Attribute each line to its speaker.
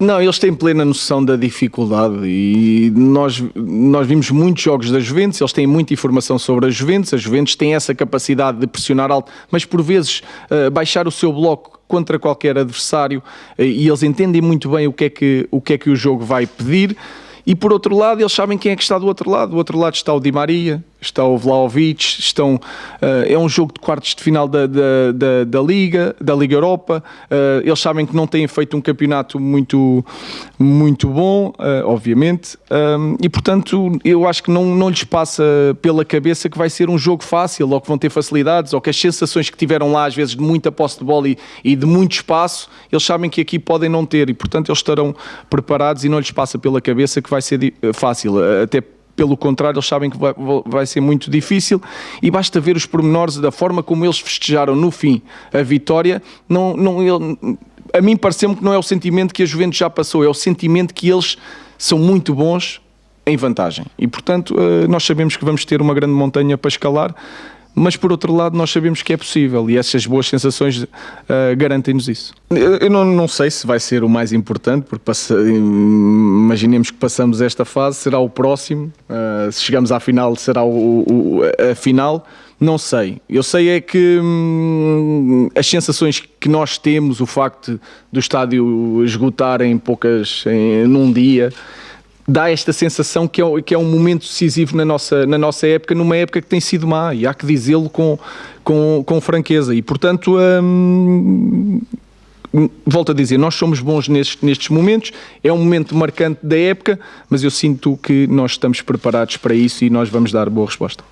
Speaker 1: Não, eles têm plena noção da dificuldade e nós, nós vimos muitos jogos da Juventus, eles têm muita informação sobre a Juventus, a Juventus tem essa capacidade de pressionar alto, mas por vezes uh, baixar o seu bloco contra qualquer adversário uh, e eles entendem muito bem o que, é que, o que é que o jogo vai pedir. E por outro lado, eles sabem quem é que está do outro lado. Do outro lado está o Di Maria, está o Vlaovic, estão, uh, é um jogo de quartos de final da, da, da, da Liga, da Liga Europa. Uh, eles sabem que não têm feito um campeonato muito, muito bom, uh, obviamente, um, e portanto eu acho que não, não lhes passa pela cabeça que vai ser um jogo fácil, ou que vão ter facilidades, ou que as sensações que tiveram lá, às vezes de muita posse de bola e, e de muito espaço, eles sabem que aqui podem não ter, e portanto eles estarão preparados e não lhes passa pela cabeça que vai ser fácil, até pelo contrário, eles sabem que vai, vai, ser muito difícil e basta ver os pormenores da forma como eles festejaram no fim a vitória. Não, não, ele, a mim pareceu-me que não é o sentimento que a Juventus já passou, é o sentimento que eles são muito bons em vantagem. E, portanto, eh, nós sabemos que vamos ter uma grande montanha para escalar mas por outro lado nós sabemos que é possível e essas boas sensações uh, garantem-nos isso. Eu, não, não, sei se vai ser o mais importante, porque passa, imaginemos que passamos esta fase, será o próximo, uh, se chegamos à final será o, o, a final, não sei. Eu sei é que hum, as sensações que nós temos, o facto do estádio esgotar em poucas, em, num dia, dá esta sensação que é, que é um momento decisivo na nossa, na nossa época, numa época que tem sido má, e há que dizê-lo com, com, com franqueza. E, portanto, hum, volto a dizer, nós somos bons nestes, nestes momentos, é um momento marcante da época, mas eu sinto que nós estamos preparados para isso e nós vamos dar boa resposta.